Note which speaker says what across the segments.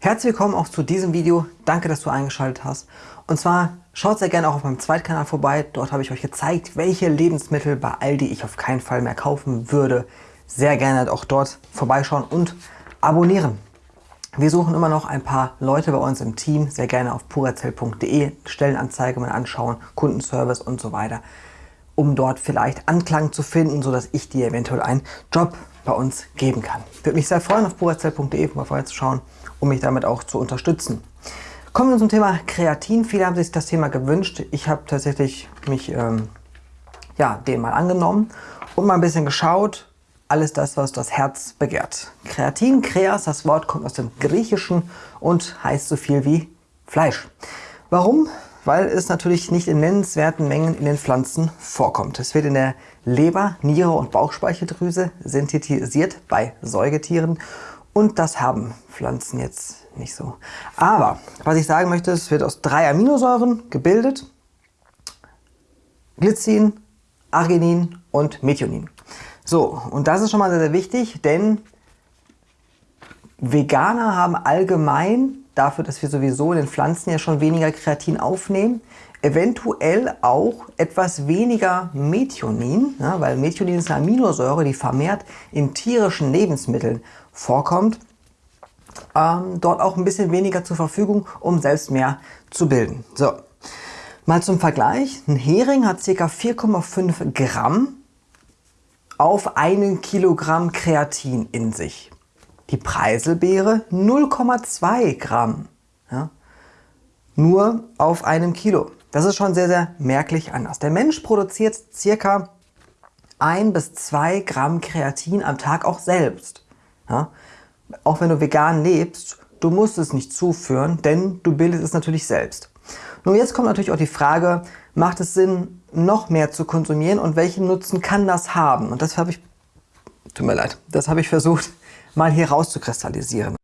Speaker 1: Herzlich willkommen auch zu diesem Video. Danke, dass du eingeschaltet hast. Und zwar schaut sehr gerne auch auf meinem Zweitkanal vorbei. Dort habe ich euch gezeigt, welche Lebensmittel bei Aldi ich auf keinen Fall mehr kaufen würde. Sehr gerne auch dort vorbeischauen und abonnieren. Wir suchen immer noch ein paar Leute bei uns im Team. Sehr gerne auf purazell.de Stellenanzeige mal anschauen, Kundenservice und so weiter, um dort vielleicht Anklang zu finden, sodass ich dir eventuell einen Job bei uns geben kann. Würde mich sehr freuen, auf purazell.de mal vorbeizuschauen, um mich damit auch zu unterstützen. Kommen wir zum Thema Kreatin. Viele haben sich das Thema gewünscht. Ich habe tatsächlich mich ähm, ja, dem mal angenommen und mal ein bisschen geschaut. Alles das, was das Herz begehrt. Kreatin, Kreas, das Wort kommt aus dem Griechischen und heißt so viel wie Fleisch. Warum? Weil es natürlich nicht in nennenswerten Mengen in den Pflanzen vorkommt. Es wird in der Leber, Niere und Bauchspeicheldrüse synthetisiert bei Säugetieren und das haben Pflanzen jetzt nicht so. Aber was ich sagen möchte, es wird aus drei Aminosäuren gebildet. Glycin, Arginin und Methionin. So, und das ist schon mal sehr, sehr wichtig, denn Veganer haben allgemein, dafür, dass wir sowieso in den Pflanzen ja schon weniger Kreatin aufnehmen, eventuell auch etwas weniger Methionin, ja, weil Methionin ist eine Aminosäure, die vermehrt in tierischen Lebensmitteln vorkommt, ähm, dort auch ein bisschen weniger zur Verfügung, um selbst mehr zu bilden. So, mal zum Vergleich. Ein Hering hat ca. 4,5 Gramm auf einen Kilogramm Kreatin in sich. Die Preiselbeere 0,2 Gramm. Ja, nur auf einem Kilo. Das ist schon sehr, sehr merklich anders. Der Mensch produziert circa 1 bis 2 Gramm Kreatin am Tag auch selbst. Ja? Auch wenn du vegan lebst, du musst es nicht zuführen, denn du bildest es natürlich selbst. Nun jetzt kommt natürlich auch die Frage, macht es Sinn, noch mehr zu konsumieren und welchen Nutzen kann das haben? Und das habe ich, tut mir leid, das habe ich versucht mal hier rauszukristallisieren.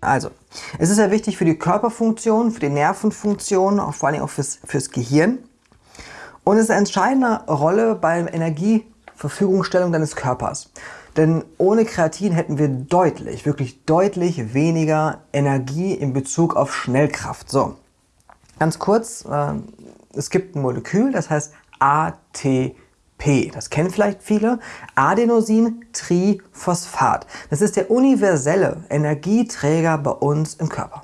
Speaker 1: Also, es ist sehr wichtig für die Körperfunktion, für die Nervenfunktion, auch vor allem auch fürs, fürs Gehirn. Und es ist eine entscheidende Rolle bei der Energieverfügungstellung deines Körpers. Denn ohne Kreatin hätten wir deutlich, wirklich deutlich weniger Energie in Bezug auf Schnellkraft. So, ganz kurz, äh, es gibt ein Molekül, das heißt ATP. Das kennen vielleicht viele. Adenosin-Triphosphat. Das ist der universelle Energieträger bei uns im Körper.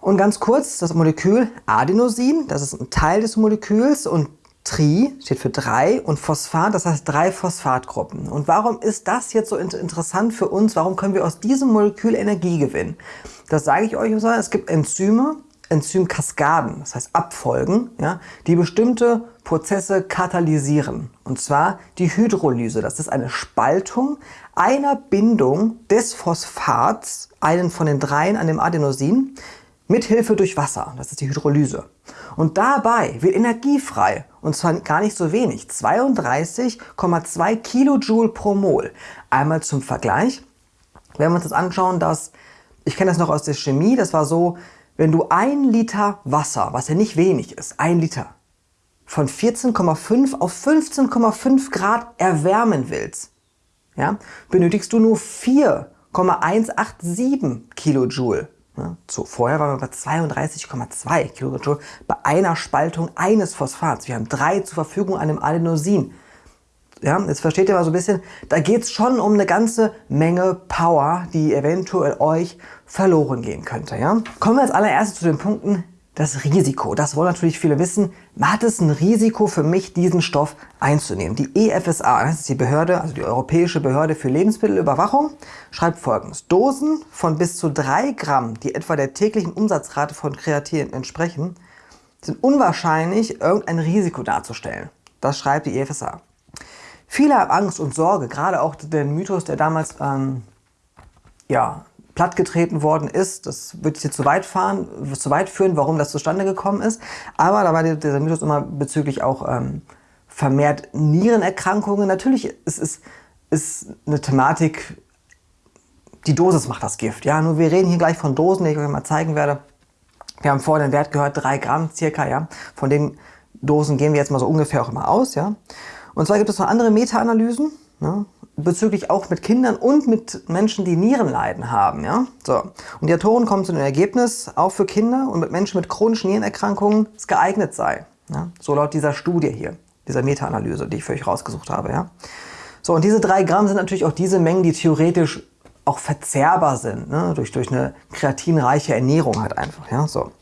Speaker 1: Und ganz kurz, das Molekül Adenosin, das ist ein Teil des Moleküls und Tri steht für drei und Phosphat, das heißt drei Phosphatgruppen. Und warum ist das jetzt so interessant für uns? Warum können wir aus diesem Molekül Energie gewinnen? Das sage ich euch, es gibt Enzyme, Enzymkaskaden, das heißt Abfolgen, ja, die bestimmte Prozesse katalysieren. Und zwar die Hydrolyse. Das ist eine Spaltung einer Bindung des Phosphats, einen von den dreien an dem Adenosin, mithilfe durch Wasser. Das ist die Hydrolyse. Und dabei wird Energie frei. Und zwar gar nicht so wenig. 32,2 Kilojoule pro Mol. Einmal zum Vergleich. Wenn wir uns das anschauen, dass, ich kenne das noch aus der Chemie, das war so, wenn du ein Liter Wasser, was ja nicht wenig ist, ein Liter, von 14,5 auf 15,5 Grad erwärmen willst, ja, benötigst du nur 4,187 Kilojoule. Ja, so, vorher waren wir bei 32,2 Kilojoule bei einer Spaltung eines Phosphats. Wir haben drei zur Verfügung an dem Adenosin. Ja, jetzt versteht ihr mal so ein bisschen, da geht es schon um eine ganze Menge Power, die eventuell euch verloren gehen könnte. Ja? Kommen wir als allererstes zu den Punkten, das Risiko. Das wollen natürlich viele wissen. Hat es ein Risiko für mich, diesen Stoff einzunehmen? Die EFSA, das ist die Behörde, also die Europäische Behörde für Lebensmittelüberwachung, schreibt folgendes. Dosen von bis zu 3 Gramm, die etwa der täglichen Umsatzrate von Kreatin entsprechen, sind unwahrscheinlich, irgendein Risiko darzustellen. Das schreibt die EFSA. Viele haben Angst und Sorge, gerade auch den Mythos, der damals ähm, ja, plattgetreten worden ist. Das würde jetzt zu weit fahren, zu weit führen, warum das zustande gekommen ist. Aber da war dieser Mythos immer bezüglich auch ähm, vermehrt Nierenerkrankungen. Natürlich ist es ist eine Thematik, die Dosis macht das Gift. Ja, nur wir reden hier gleich von Dosen, die ich euch mal zeigen werde. Wir haben vorhin den Wert gehört, 3 Gramm circa, ja. Von den Dosen gehen wir jetzt mal so ungefähr auch immer aus, ja. Und zwar gibt es noch andere Meta-Analysen, ja, bezüglich auch mit Kindern und mit Menschen, die Nierenleiden haben, ja. So. Und die Autoren kommen zu dem Ergebnis, auch für Kinder und mit Menschen mit chronischen Nierenerkrankungen es geeignet sei. Ja. So laut dieser Studie hier, dieser Meta-Analyse, die ich für euch rausgesucht habe, ja. So, und diese 3 Gramm sind natürlich auch diese Mengen, die theoretisch auch verzehrbar sind, ne? durch, durch eine kreatinreiche Ernährung halt einfach. Ja? So.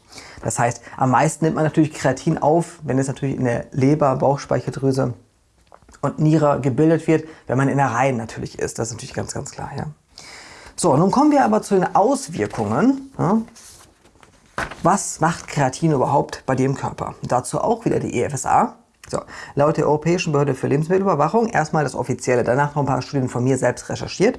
Speaker 1: Das heißt, am meisten nimmt man natürlich Kreatin auf, wenn es natürlich in der Leber, Bauchspeicheldrüse und Niere gebildet wird, wenn man in der Reihe natürlich ist. Das ist natürlich ganz, ganz klar. Ja? So, nun kommen wir aber zu den Auswirkungen. Ja? Was macht Kreatin überhaupt bei im Körper? dazu auch wieder die EFSA. So, laut der Europäischen Behörde für Lebensmittelüberwachung erstmal das Offizielle, danach noch ein paar Studien von mir selbst recherchiert,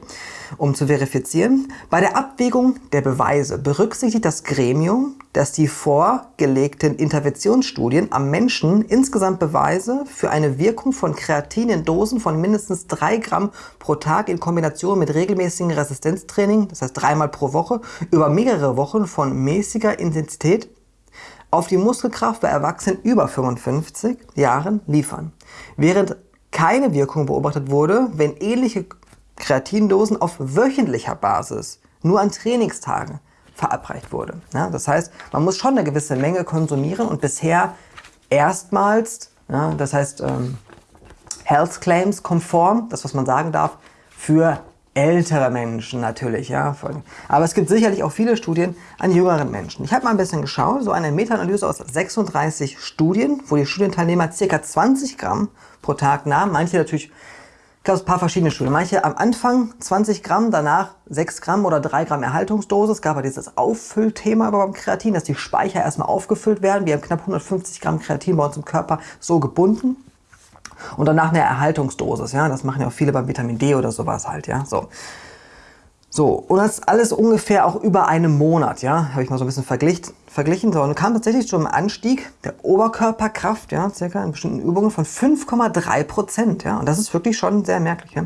Speaker 1: um zu verifizieren. Bei der Abwägung der Beweise berücksichtigt das Gremium, dass die vorgelegten Interventionsstudien am Menschen insgesamt Beweise für eine Wirkung von Kreatin in Dosen von mindestens 3 Gramm pro Tag in Kombination mit regelmäßigem Resistenztraining, das heißt dreimal pro Woche, über mehrere Wochen von mäßiger Intensität auf die Muskelkraft bei Erwachsenen über 55 Jahren liefern, während keine Wirkung beobachtet wurde, wenn ähnliche Kreatindosen auf wöchentlicher Basis nur an Trainingstagen verabreicht wurde. Ja, das heißt, man muss schon eine gewisse Menge konsumieren und bisher erstmals, ja, das heißt ähm, Health Claims konform, das was man sagen darf, für ältere Menschen natürlich, ja. Aber es gibt sicherlich auch viele Studien an jüngeren Menschen. Ich habe mal ein bisschen geschaut, so eine Meta-Analyse aus 36 Studien, wo die Studienteilnehmer ca. 20 Gramm pro Tag nahmen. Manche natürlich, gab es ein paar verschiedene Studien. Manche am Anfang 20 Gramm, danach 6 Gramm oder 3 Gramm Erhaltungsdosis. Es gab aber dieses Auffüllthema beim Kreatin, dass die Speicher erstmal aufgefüllt werden. Wir haben knapp 150 Gramm Kreatin bei uns im Körper so gebunden und danach eine Erhaltungsdosis. Ja? Das machen ja auch viele beim Vitamin D oder sowas halt. Ja? So. So, und das alles ungefähr auch über einen Monat, ja, habe ich mal so ein bisschen verglichen. verglichen. So, und kam tatsächlich zum Anstieg der Oberkörperkraft, ja, circa in bestimmten Übungen von 5,3 Prozent, ja, und das ist wirklich schon sehr merklich. Ja.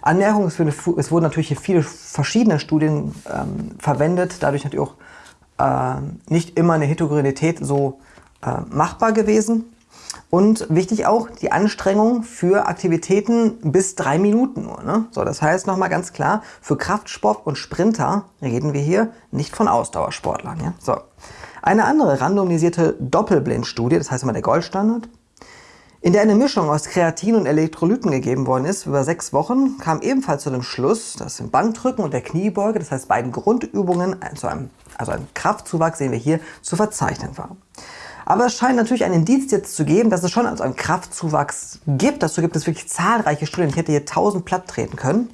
Speaker 1: Anmerkung, es, es wurden natürlich hier viele verschiedene Studien ähm, verwendet, dadurch natürlich auch äh, nicht immer eine Heterogenität so äh, machbar gewesen. Und wichtig auch die Anstrengung für Aktivitäten bis drei Minuten nur. Ne? So, das heißt nochmal ganz klar, für Kraftsport und Sprinter reden wir hier nicht von Ausdauersportlern. Ja? So. Eine andere randomisierte Doppelblindstudie, das heißt immer der Goldstandard, in der eine Mischung aus Kreatin und Elektrolyten gegeben worden ist, über sechs Wochen, kam ebenfalls zu dem Schluss, dass im Bankdrücken und der Kniebeuge, das heißt beiden Grundübungen, also ein, also ein Kraftzuwachs, sehen wir hier, zu verzeichnen war. Aber es scheint natürlich ein Indiz jetzt zu geben, dass es schon also einen Kraftzuwachs gibt. Dazu gibt es wirklich zahlreiche Studien. Ich hätte hier tausend platt treten können.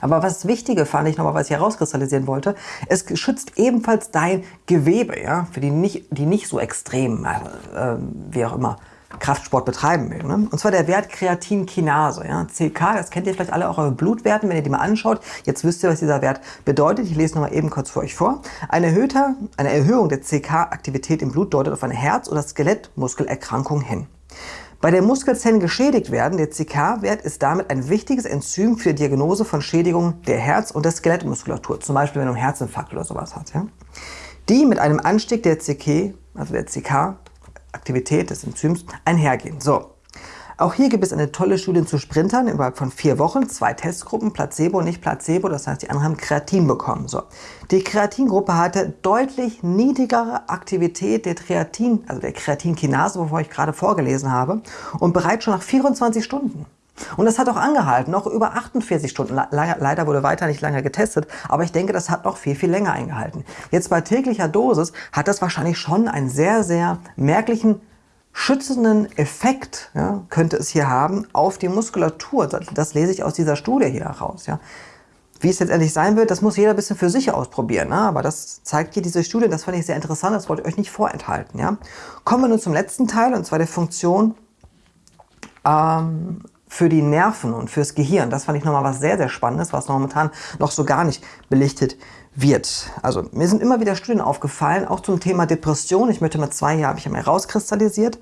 Speaker 1: Aber was Wichtige fand ich nochmal, was ich herauskristallisieren wollte, es schützt ebenfalls dein Gewebe, ja, für die nicht, die nicht so extrem, äh, wie auch immer, Kraftsport betreiben will. Ne? Und zwar der Wert Kreatinkinase. Ja? CK, das kennt ihr vielleicht alle auch eure Blutwerten, wenn ihr die mal anschaut. Jetzt wisst ihr, was dieser Wert bedeutet. Ich lese nochmal eben kurz für euch vor. Eine, erhöhter, eine Erhöhung der CK-Aktivität im Blut deutet auf eine Herz- oder Skelettmuskelerkrankung hin. Bei der Muskelzellen geschädigt werden, der CK-Wert ist damit ein wichtiges Enzym für die Diagnose von Schädigungen der Herz- und der Skelettmuskulatur. Zum Beispiel, wenn du einen Herzinfarkt oder sowas hast. Ja? Die mit einem Anstieg der CK, also der CK, Aktivität des Enzyms einhergehen. So, auch hier gibt es eine tolle Studie zu Sprintern innerhalb von vier Wochen, zwei Testgruppen, Placebo und nicht Placebo, das heißt, die anderen haben Kreatin bekommen. So. Die Kreatingruppe hatte deutlich niedrigere Aktivität der Kreatin, also der Kreatinkinase, wovor ich gerade vorgelesen habe, und bereits schon nach 24 Stunden. Und das hat auch angehalten, noch über 48 Stunden. Leider wurde weiter nicht lange getestet, aber ich denke, das hat noch viel, viel länger eingehalten. Jetzt bei täglicher Dosis hat das wahrscheinlich schon einen sehr, sehr merklichen schützenden Effekt, ja, könnte es hier haben, auf die Muskulatur. Das, das, lese ich aus dieser Studie hier heraus. Ja. Wie es letztendlich sein wird, das muss jeder ein bisschen für sich ausprobieren. Ne? Aber das zeigt hier diese Studie, das fand ich sehr interessant, das wollte ich euch nicht vorenthalten. Ja? Kommen wir nun zum letzten Teil, und zwar der Funktion ähm, für die Nerven und fürs Gehirn. Das fand ich nochmal was sehr, sehr Spannendes, was momentan noch so gar nicht belichtet wird. Also mir sind immer wieder Studien aufgefallen, auch zum Thema Depression. Ich möchte mal zwei hier habe ich ja mehr rauskristallisiert.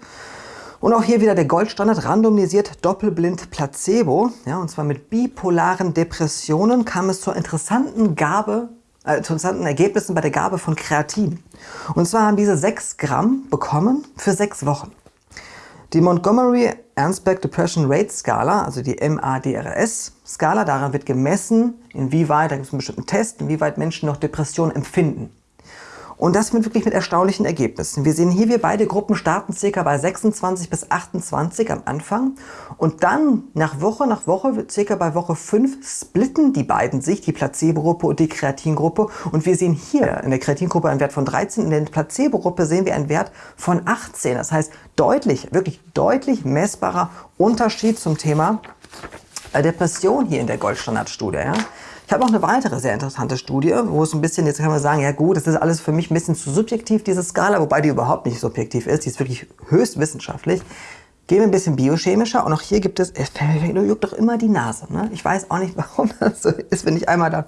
Speaker 1: Und auch hier wieder der Goldstandard, randomisiert, doppelblind, Placebo. Ja, und zwar mit bipolaren Depressionen kam es zur interessanten Gabe äh, interessanten Ergebnissen bei der Gabe von Kreatin. Und zwar haben diese 6 Gramm bekommen für 6 Wochen. Die Montgomery Ansbeck Depression Rate Skala, also die MADRS Skala, daran wird gemessen, inwieweit, da gibt es einen bestimmten Test, inwieweit Menschen noch Depressionen empfinden. Und das mit wirklich mit erstaunlichen Ergebnissen. Wir sehen hier, wir beide Gruppen starten circa bei 26 bis 28 am Anfang und dann nach Woche nach Woche, circa bei Woche 5, splitten die beiden sich, die Placebo-Gruppe und die Kreatingruppe. Und wir sehen hier in der Kreatingruppe einen Wert von 13, in der Placebo-Gruppe sehen wir einen Wert von 18. Das heißt, deutlich, wirklich deutlich messbarer Unterschied zum Thema Depression hier in der Goldstandardstudie. Ja? Ich habe noch eine weitere sehr interessante Studie, wo es ein bisschen, jetzt kann man sagen, ja gut, das ist alles für mich ein bisschen zu subjektiv, diese Skala, wobei die überhaupt nicht subjektiv ist, die ist wirklich höchst wissenschaftlich. Gehen wir ein bisschen biochemischer und auch hier gibt es, es juckt doch immer die Nase. Ne? Ich weiß auch nicht, warum das so ist, wenn ich einmal da...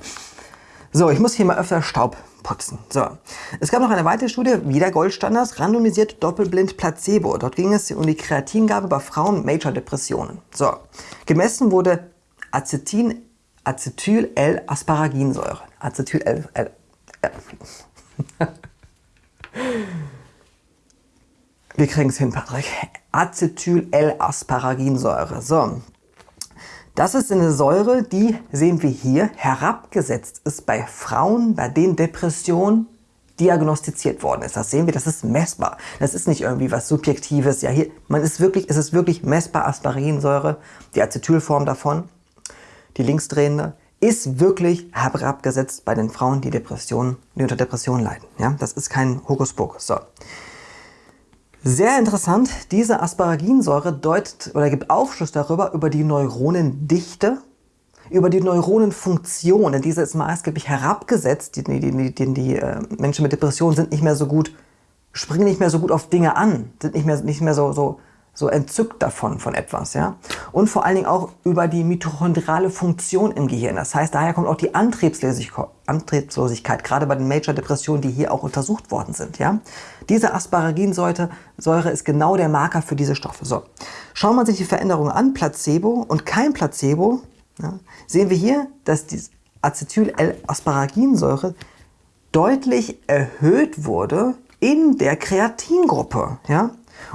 Speaker 1: So, ich muss hier mal öfter Staub putzen. So, es gab noch eine weitere Studie, wieder Goldstandards, randomisiert doppelblind Placebo. Dort ging es um die Kreatingabe bei Frauen mit Major-Depressionen. So, gemessen wurde Acetin Acetyl-L-Asparaginsäure. Acetyl-L... Wir kriegen es hin, Patrick. Acetyl-L-Asparaginsäure. So, das ist eine Säure, die, sehen wir hier, herabgesetzt ist bei Frauen, bei denen Depression diagnostiziert worden ist. Das sehen wir, das ist messbar. Das ist nicht irgendwie was Subjektives. Ja, hier, man ist wirklich, es ist wirklich messbar Asparaginsäure, die Acetylform davon die linksdrehende, ist wirklich herabgesetzt bei den Frauen, die, Depressionen, die unter Depressionen leiden. Ja, das ist kein Hokuspokus. So. Sehr interessant, diese Asparaginsäure deutet oder gibt Aufschluss darüber, über die Neuronendichte, über die Neuronenfunktion, denn diese ist maßgeblich herabgesetzt. Die, die, die, die, äh, Menschen mit Depressionen sind nicht mehr so gut, springen nicht mehr so gut auf Dinge an, sind nicht mehr, nicht mehr so, so so entzückt davon, von etwas. ja. Und vor allen Dingen auch über die mitochondriale Funktion im Gehirn. Das heißt, daher kommt auch die Antriebslosigkeit, gerade bei den Major-Depressionen, die hier auch untersucht worden sind. Ja. Diese Asparaginsäure ist genau der Marker für diese Stoffe. So. Schauen wir sich die Veränderungen an, Placebo und kein Placebo, ja, sehen wir hier, dass die Acetyl-L-Asparaginsäure deutlich erhöht wurde in der Kreatingruppe. Ja?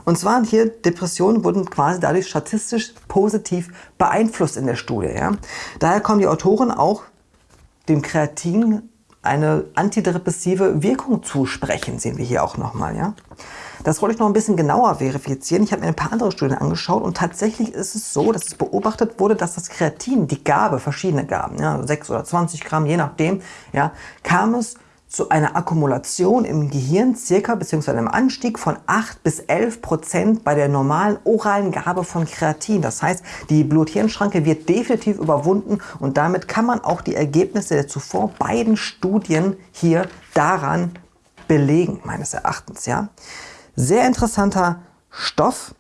Speaker 1: Und zwar hier Depressionen wurden quasi dadurch statistisch positiv beeinflusst in der Studie. Ja? Daher kommen die Autoren auch dem Kreatin eine antidepressive Wirkung zusprechen, sehen wir hier auch nochmal. Ja? Das wollte ich noch ein bisschen genauer verifizieren. Ich habe mir ein paar andere Studien angeschaut und tatsächlich ist es so, dass es beobachtet wurde, dass das Kreatin, die Gabe, verschiedene Gaben, ja, 6 oder 20 Gramm, je nachdem, ja, kam es zu einer Akkumulation im Gehirn circa bzw. einem Anstieg von 8 bis 11 Prozent bei der normalen oralen Gabe von Kreatin. Das heißt, die Blut-Hirn-Schranke wird definitiv überwunden und damit kann man auch die Ergebnisse der zuvor beiden Studien hier daran belegen, meines Erachtens. Ja. Sehr interessanter Stoff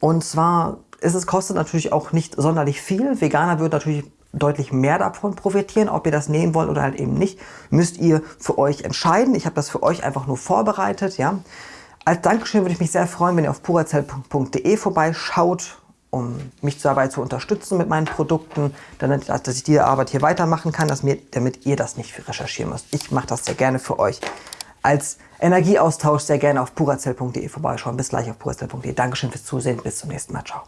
Speaker 1: und zwar ist es kostet natürlich auch nicht sonderlich viel. Veganer wird natürlich deutlich mehr davon profitieren. Ob ihr das nehmen wollt oder halt eben nicht, müsst ihr für euch entscheiden. Ich habe das für euch einfach nur vorbereitet. Ja. Als Dankeschön würde ich mich sehr freuen, wenn ihr auf purazell.de vorbeischaut, um mich dabei zu unterstützen mit meinen Produkten, damit, dass ich diese Arbeit hier weitermachen kann, mir, damit ihr das nicht recherchieren müsst. Ich mache das sehr gerne für euch. Als Energieaustausch sehr gerne auf purazell.de vorbeischauen. Bis gleich auf purazell.de. Dankeschön fürs Zusehen. Bis zum nächsten Mal. Ciao.